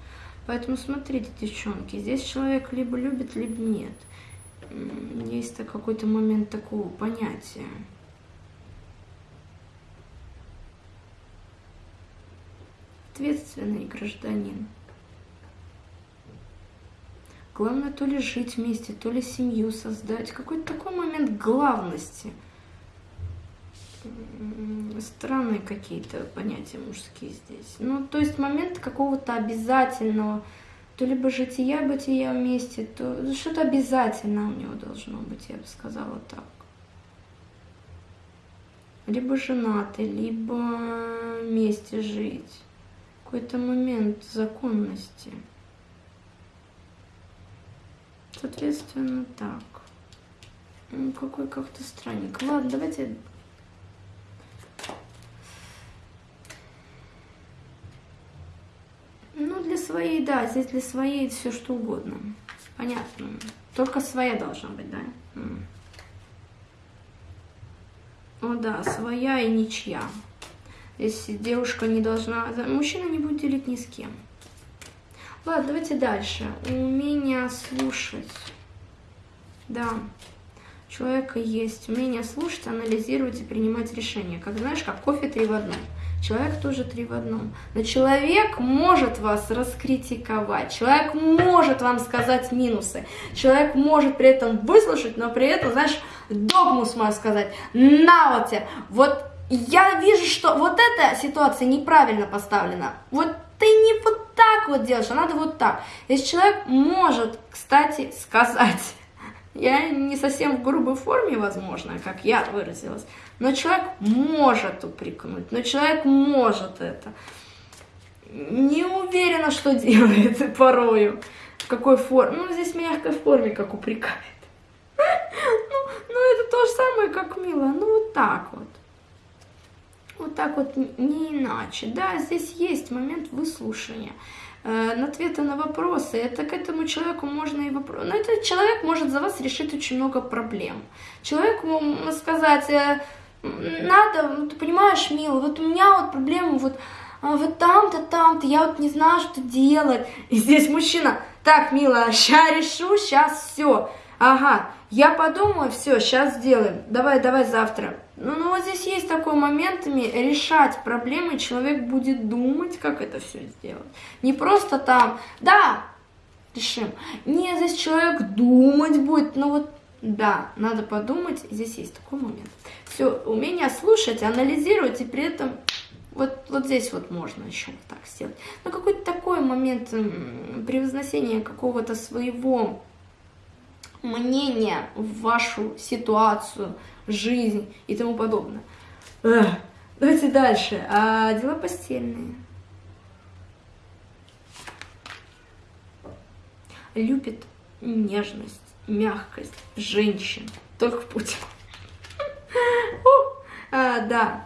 Поэтому смотрите, девчонки, здесь человек либо любит, либо нет. Есть какой-то момент такого понятия. Ответственный гражданин. Главное то ли жить вместе, то ли семью создать. Какой-то такой момент главности – странные какие-то понятия мужские здесь. Ну, то есть момент какого-то обязательного, то либо жития, бытия вместе, то что-то обязательно у него должно быть, я бы сказала так. Либо женаты, либо вместе жить. Какой-то момент законности. Соответственно, так. Ну, какой как-то странник. Ладно, давайте своей, да, здесь для своей все что угодно. Понятно. Только своя должна быть, да? О, да, своя и ничья. Здесь девушка не должна... Мужчина не будет делить ни с кем. Ладно, давайте дальше. Умение слушать. Да. Человека есть умение слушать, анализировать и принимать решения. Как знаешь, как кофе три в одном. Человек тоже три в одном. Но человек может вас раскритиковать, человек может вам сказать минусы, человек может при этом выслушать, но при этом, знаешь, догму смою сказать, на вот тебе, вот я вижу, что вот эта ситуация неправильно поставлена, вот ты не вот так вот делаешь, а надо вот так. Если человек может, кстати, сказать, я не совсем в грубой форме, возможно, как я выразилась, но человек может упрекнуть, но человек может это. Не уверена, что делает порою, в какой форме. Ну, здесь в мягкой форме, как упрекает. Ну, ну, это то же самое, как мило. Ну, вот так вот. Вот так вот, не иначе. Да, здесь есть момент выслушания. Э, на ответы на вопросы, это к этому человеку можно и вопрос. Но этот человек может за вас решить очень много проблем. Человек может сказать, э, надо, ну, ты понимаешь, милый, вот у меня вот проблема вот, а, вот там-то, там-то, я вот не знаю, что делать. И здесь мужчина, так, милая, сейчас решу, сейчас все. Ага, я подумаю, все, сейчас сделаем. Давай, давай завтра. Ну, ну вот здесь есть такой моментами решать проблемы, человек будет думать, как это все сделать. Не просто там, да, решим. Не, здесь человек думать будет, ну вот, да, надо подумать, здесь есть такой момент. Все, умение слушать, анализировать и при этом вот, вот здесь вот можно еще вот так сделать. Но какой-то такой момент превозносения какого-то своего мнение в вашу ситуацию, жизнь и тому подобное. Эх, давайте дальше. А, дела постельные. Любит нежность, мягкость, женщин. Только в путь. А, да,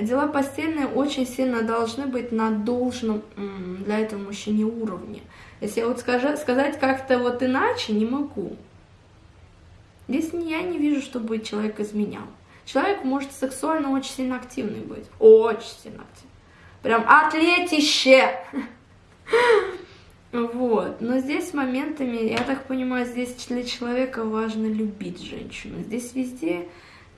дела постельные очень сильно должны быть на должном для этого мужчине уровне. Если вот сказать как-то вот иначе, не могу. Здесь я не вижу, чтобы человек изменял. Человек может сексуально очень сильно активный быть. Очень сильно активный. Прям атлетище. Вот. Но здесь моментами, я так понимаю, здесь для человека важно любить женщину. Здесь везде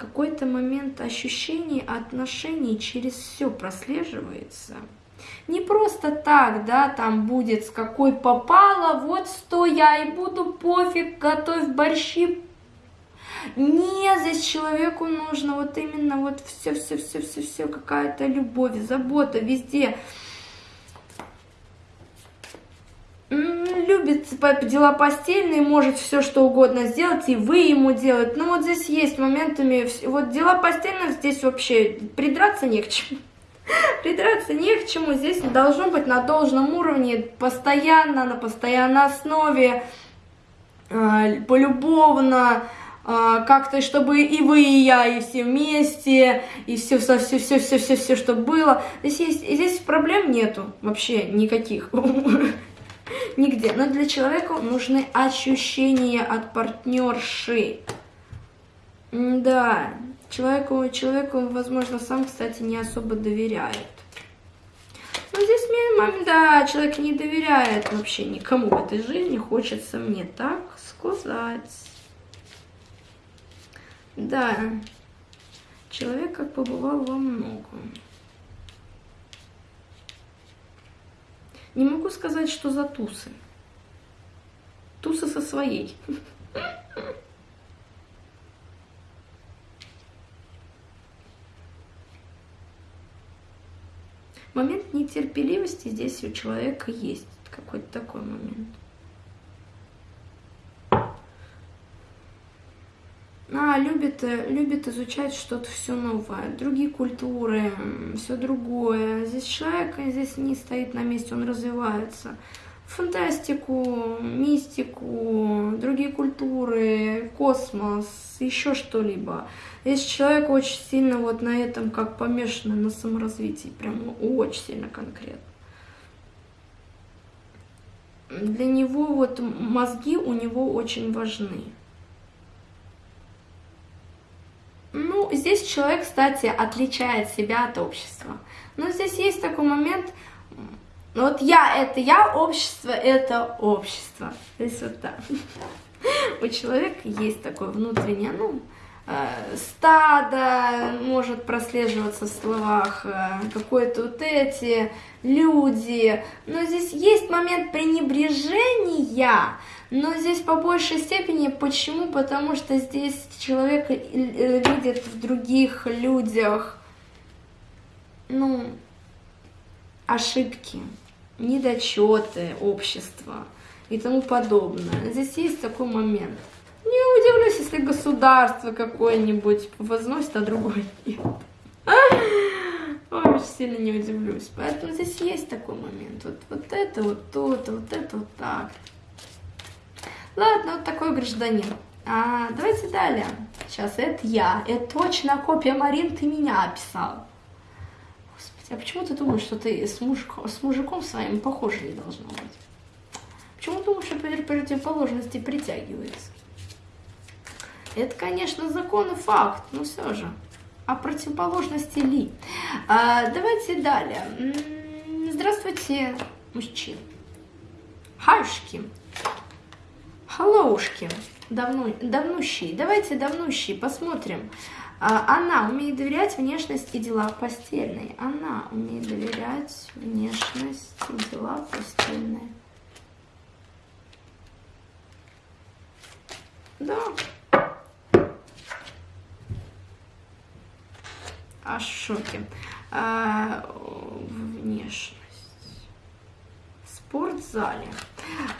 какой-то момент ощущений, отношений через все прослеживается. Не просто так, да, там будет с какой попало, вот сто я и буду, пофиг, готовь борщи, нет, здесь человеку нужно вот именно вот все-все-все-все-все, какая-то любовь, забота везде. Любит дела постельные, может все что угодно сделать, и вы ему делать. Но вот здесь есть моментами, вот дела постельные здесь вообще придраться не к чему. Придраться не к чему, здесь должно быть на должном уровне, постоянно, на постоянной основе, полюбовно, а, как-то, чтобы и вы, и я, и все вместе, и все, все, все, все, все, все, все, что было. Здесь есть, здесь проблем нету вообще никаких. Нигде. Но для человека нужны ощущения от партнерши. Да, человеку, человеку, возможно, сам, кстати, не особо доверяет. Но здесь мне, да, человек не доверяет вообще никому в этой жизни, хочется мне так сказать. Да, человек как побывал во многом. Не могу сказать, что за тусы. Тусы со своей. Момент нетерпеливости здесь у человека есть. Какой-то такой момент. А, любит, э, любит изучать что-то все новое, другие культуры, все другое. Здесь человек здесь не стоит на месте, он развивается. Фантастику, мистику, другие культуры, космос, еще что-либо. Здесь человек очень сильно вот на этом как помешан, на саморазвитии, прям очень сильно конкретно. Для него вот мозги у него очень важны. Ну, здесь человек, кстати, отличает себя от общества. Но здесь есть такой момент, вот я это я, общество это общество. Здесь вот так. У человека есть такое внутреннее, ну, стадо может прослеживаться в словах, э, какое-то вот эти люди. Но здесь есть момент пренебрежения, но здесь по большей степени, почему? Потому что здесь человек э, видит в других людях, ну, ошибки, недочеты общества и тому подобное. Здесь есть такой момент. Не удивлюсь, если государство какое-нибудь возносит, а другое нет. Очень сильно не удивлюсь. Поэтому здесь есть такой момент. Вот, вот это вот тут, вот это вот так. Ладно, вот такой гражданин. А, давайте далее. Сейчас, это я. Это точно копия Марин, ты меня описал. Господи, а почему ты думаешь, что ты с, мужиком, с мужиком своим похоже не должно быть? Почему думаешь, что противоположности притягиваются? Это, конечно, закон и факт, но все же. А противоположности ли? А, давайте далее. Здравствуйте, мужчины. Хашки. Helloушки, давно, давнущий. Давайте давнущий, посмотрим. А, она умеет доверять внешность и дела постельные. Она умеет доверять внешность и дела постельные. Да. Аж шоке. А, внешность. В спортзале.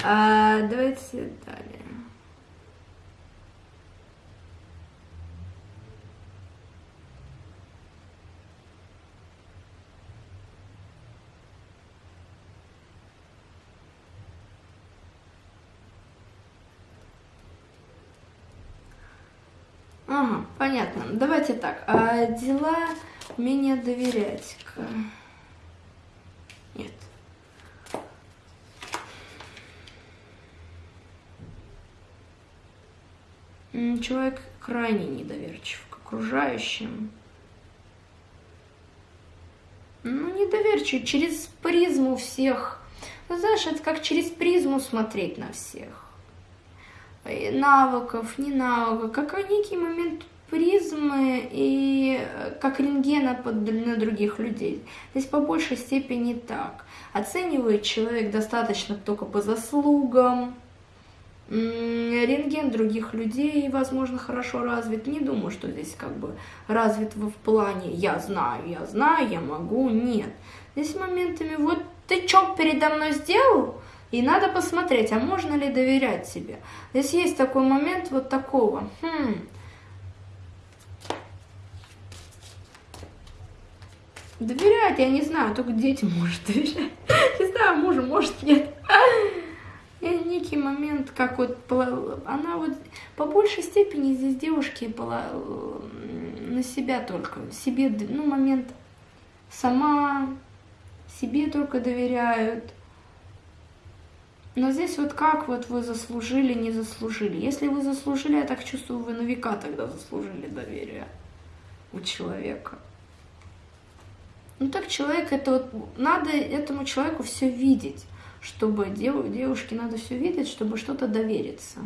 А, давайте далее. Ага, понятно. Давайте так. А дела умение доверять. Нет. Человек крайне недоверчив к окружающим. Ну, недоверчив, через призму всех. Ну, знаешь, это как через призму смотреть на всех. Навыков, не навыков, как некий момент призмы и как рентгена под, на других людей. Здесь по большей степени так. Оценивает человек достаточно только по заслугам, рентген других людей, возможно, хорошо развит. Не думаю, что здесь как бы развит в плане «я знаю, я знаю, я могу». Нет. Здесь моментами «вот ты что передо мной сделал?» И надо посмотреть, а можно ли доверять себе. Здесь есть такой момент вот такого. Хм. Доверять, я не знаю, только детям может доверять. Не знаю, мужу может нет. И некий момент, как вот она вот по большей степени здесь девушки была на себя только, себе, ну, момент сама себе только доверяют. Но здесь вот как вот вы заслужили, не заслужили. Если вы заслужили, я так чувствую, вы на века тогда заслужили доверие у человека. Ну так человек, это вот, надо этому человеку все видеть, чтобы дев, девушке надо все видеть, чтобы что-то довериться.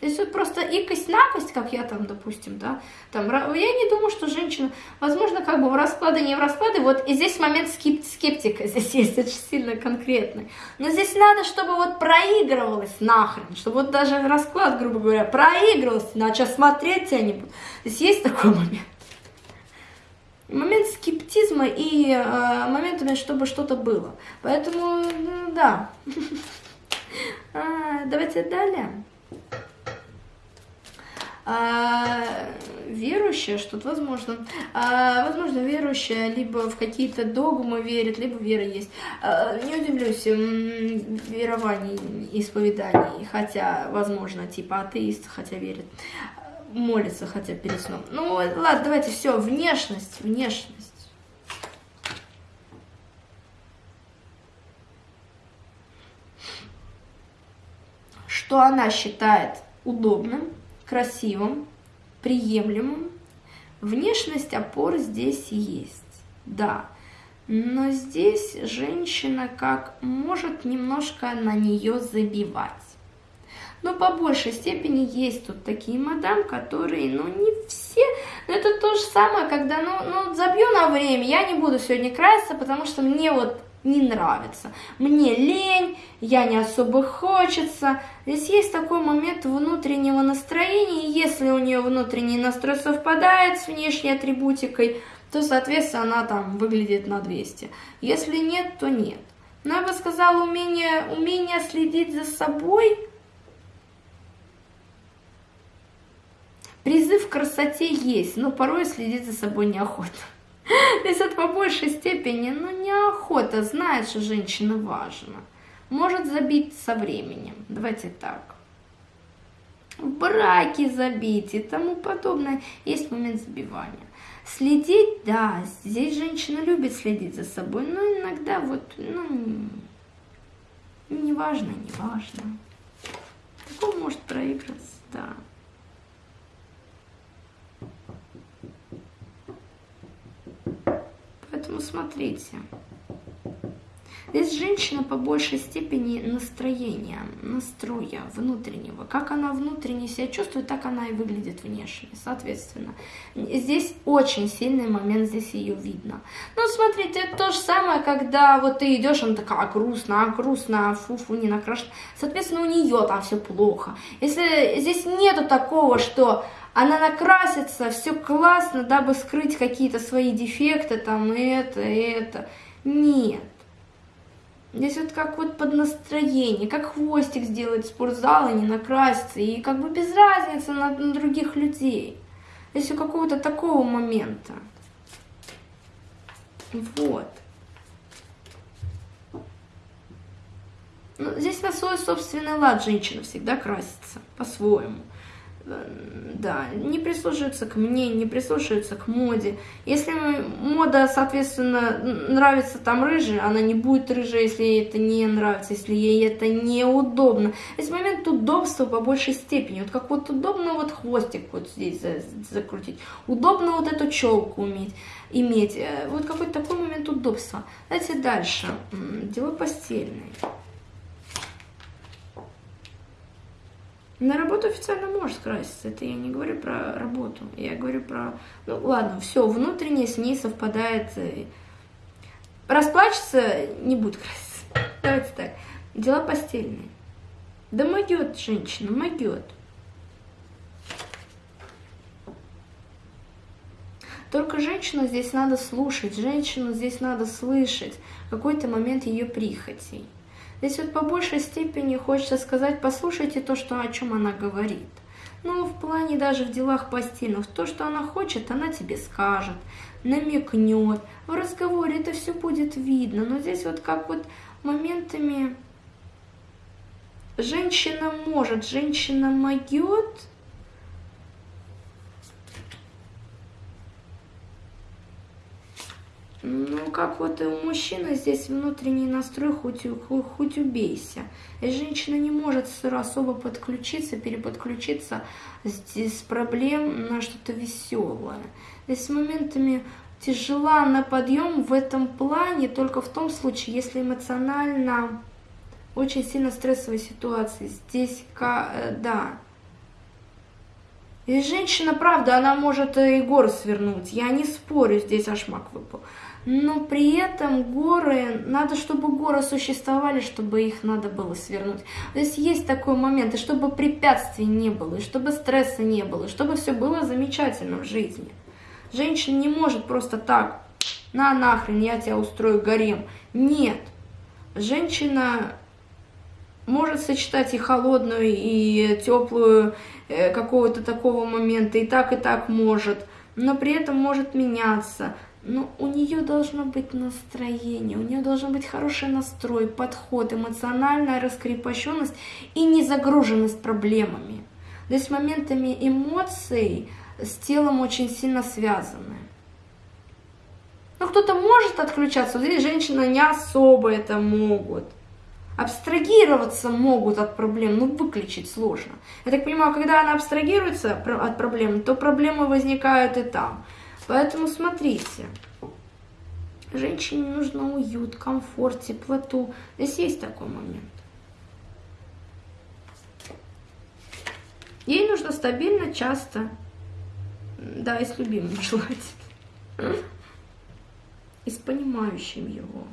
То есть вот просто икость-накость, как я там, допустим, да, там, я не думаю, что женщина, возможно, как бы в расклады, не в расклады, вот и здесь момент скеп скептика здесь есть очень сильно конкретный. Но здесь надо, чтобы вот проигрывалось нахрен, чтобы вот даже расклад, грубо говоря, проигрывалось, иначе смотреть тебя не буду. Здесь есть такой момент. Момент скептизма и э, моментами, чтобы что-то было. Поэтому, ну, да. А, давайте далее а, верующая, что-то возможно, а, возможно, верующая либо в какие-то догмы верит, либо вера есть. А, не удивлюсь, верований, исповеданий, хотя, возможно, типа атеист, хотя верит, молится, хотя перед сном. Ну, ладно, давайте все, внешность, внешность. Что она считает удобным, красивым, приемлемым. Внешность опор здесь есть, да. Но здесь женщина как может немножко на нее забивать. Но по большей степени есть тут такие мадам, которые, ну, не все. Но это то же самое, когда, ну, ну, забью на время, я не буду сегодня краситься, потому что мне вот не нравится. Мне лень, я не особо хочется. Здесь есть такой момент внутреннего настроения, если у нее внутренний настрой совпадает с внешней атрибутикой, то, соответственно, она там выглядит на 200. Если нет, то нет. Но я бы сказала, умение, умение следить за собой, призыв к красоте есть, но порой следить за собой неохота. То есть это по большей степени, ну, неохота, знает, что женщина важна. Может забить со временем, давайте так. В браке забить и тому подобное. Есть момент забивания. Следить, да, здесь женщина любит следить за собой, но иногда вот, ну, не важно, не. Такое может проиграться, да. Поэтому смотрите. Здесь женщина по большей степени настроения, настроя внутреннего. Как она внутренне себя чувствует, так она и выглядит внешне, соответственно. Здесь очень сильный момент, здесь ее видно. Ну, смотрите, это то же самое, когда вот ты идешь, она такая грустная, грустная, фу-фу, не накрашена. Соответственно, у нее там все плохо. Если здесь нету такого, что она накрасится, все классно, дабы скрыть какие-то свои дефекты, там, это, это. Нет. Здесь вот как вот под настроение, как хвостик сделать спортзал и не накраситься, и как бы без разницы на, на других людей. Здесь у какого-то такого момента. Вот. Ну, здесь на свой собственный лад женщина всегда красится, по-своему да, не прислушиваются к мне, не прислушиваются к моде. Если мода, соответственно, нравится там рыжая, она не будет рыжая, если ей это не нравится, если ей это неудобно. Есть момент удобства по большей степени. Вот как вот удобно вот хвостик вот здесь закрутить, удобно вот эту челку уметь, иметь. Э, вот какой-то такой момент удобства. Давайте дальше. Дело постельное. На работу официально может краситься, это я не говорю про работу, я говорю про... Ну ладно, все, внутреннее с ней совпадает. Расплачется, не будет краситься. Давайте так, дела постельные. Да могет женщина, могет. Только женщину здесь надо слушать, женщину здесь надо слышать, какой-то момент ее прихотей. Здесь вот по большей степени хочется сказать, послушайте то, что, о чем она говорит. Ну, в плане даже в делах постельных, то, что она хочет, она тебе скажет, намекнет. В разговоре это все будет видно, но здесь вот как вот моментами женщина может, женщина могет, Ну, как вот и у мужчины здесь внутренний настрой, хоть, хоть, убейся. И женщина не может особо подключиться, переподключиться с проблем на что-то веселое. Здесь с моментами тяжела на подъем в этом плане только в том случае, если эмоционально очень сильно стрессовая ситуация. Здесь, э, да. И женщина, правда, она может и горы свернуть. Я не спорю, здесь ашмак выпал но при этом горы, надо, чтобы горы существовали, чтобы их надо было свернуть. То есть есть такой момент, и чтобы препятствий не было, и чтобы стресса не было, и чтобы все было замечательно в жизни. Женщина не может просто так, на нахрен, я тебя устрою гарем. Нет. Женщина может сочетать и холодную, и теплую э, какого-то такого момента, и так, и так может, но при этом может меняться но у нее должно быть настроение, у нее должен быть хороший настрой, подход, эмоциональная раскрепощенность и незагруженность проблемами. То есть моментами эмоций с телом очень сильно связаны. Ну, кто-то может отключаться, вот здесь женщины не особо это могут. Абстрагироваться могут от проблем, но выключить сложно. Я так понимаю, когда она абстрагируется от проблем, то проблемы возникают и там. Поэтому смотрите, женщине нужно уют, комфорт, теплоту. Здесь есть такой момент. Ей нужно стабильно, часто, да, и с любимым желательно, и с понимающим его.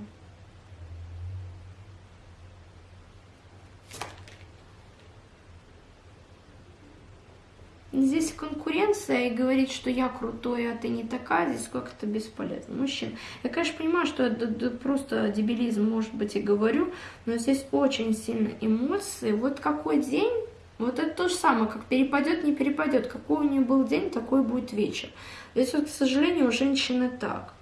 Здесь конкуренция и говорить, что я крутой, а ты не такая, здесь как-то бесполезно. Мужчин, я, конечно, понимаю, что это просто дебилизм, может быть, и говорю, но здесь очень сильно эмоции. Вот какой день, вот это то же самое, как перепадет, не перепадет. Какой у нее был день, такой будет вечер. Здесь вот, к сожалению, у женщины так.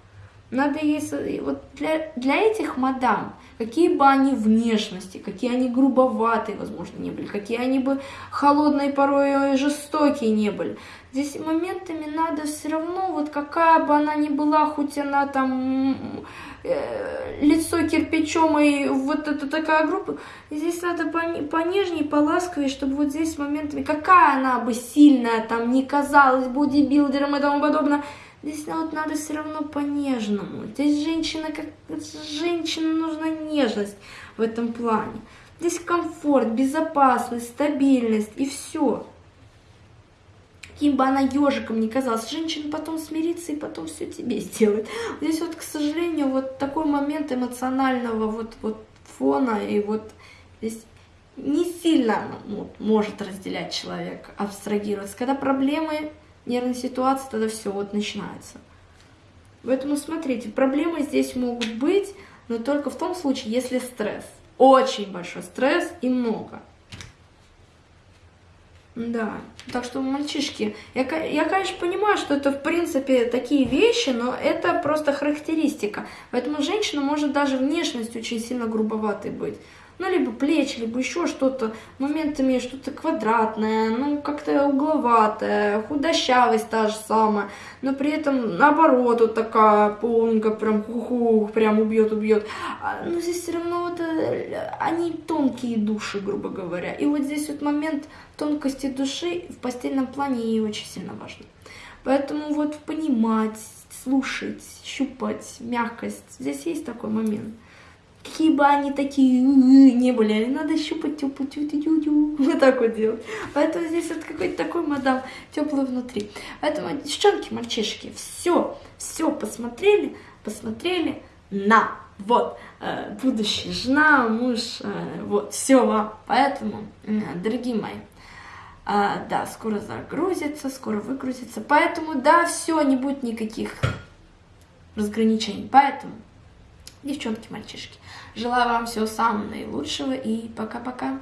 Надо ей... Вот для, для этих мадам, какие бы они внешности, какие они грубоватые, возможно, не были, какие они бы холодные, порой жестокие не были. Здесь моментами надо все равно, вот какая бы она ни была, хоть она там э, лицо кирпичом и вот это такая группа, здесь надо понежнее, поласковее, чтобы вот здесь моментами, какая она бы сильная там не казалась бодибилдером и тому подобное, Здесь вот надо все равно по-нежному. Здесь женщина, как женщина нужна нежность в этом плане. Здесь комфорт, безопасность, стабильность и все. Каким бы она ежиком ни казалась, женщина потом смирится и потом все тебе сделает. Здесь вот, к сожалению, вот такой момент эмоционального вот, вот фона и вот здесь не сильно ну, может разделять человек, абстрагироваться. Когда проблемы нервной ситуации, тогда все вот начинается. Поэтому смотрите, проблемы здесь могут быть, но только в том случае, если стресс. Очень большой стресс и много. Да, так что, мальчишки, я, я, конечно, понимаю, что это, в принципе, такие вещи, но это просто характеристика. Поэтому женщина может даже внешность очень сильно грубоватой быть ну, либо плечи, либо еще что-то, моментами что-то квадратное, ну, как-то угловатое, худощавость та же самая, но при этом, наоборот, вот такая полненькая, прям хуху, прям убьет-убьет. А, но здесь все равно вот, э, они тонкие души, грубо говоря. И вот здесь вот момент тонкости души в постельном плане ей очень сильно важно. Поэтому вот понимать, слушать, щупать, мягкость, здесь есть такой момент какие бы они такие не были, надо щупать теплую тю тю тю тю вот так вот делать. Поэтому здесь вот какой-то такой мадам теплый внутри. Поэтому, девчонки, мальчишки, все, все посмотрели, посмотрели на вот, э, жена, муж, э, вот, все вам. Поэтому, э, дорогие мои, э, да, скоро загрузится, скоро выгрузится. Поэтому, да, все, не будет никаких разграничений. Поэтому девчонки, мальчишки. Желаю вам всего самого наилучшего и пока-пока.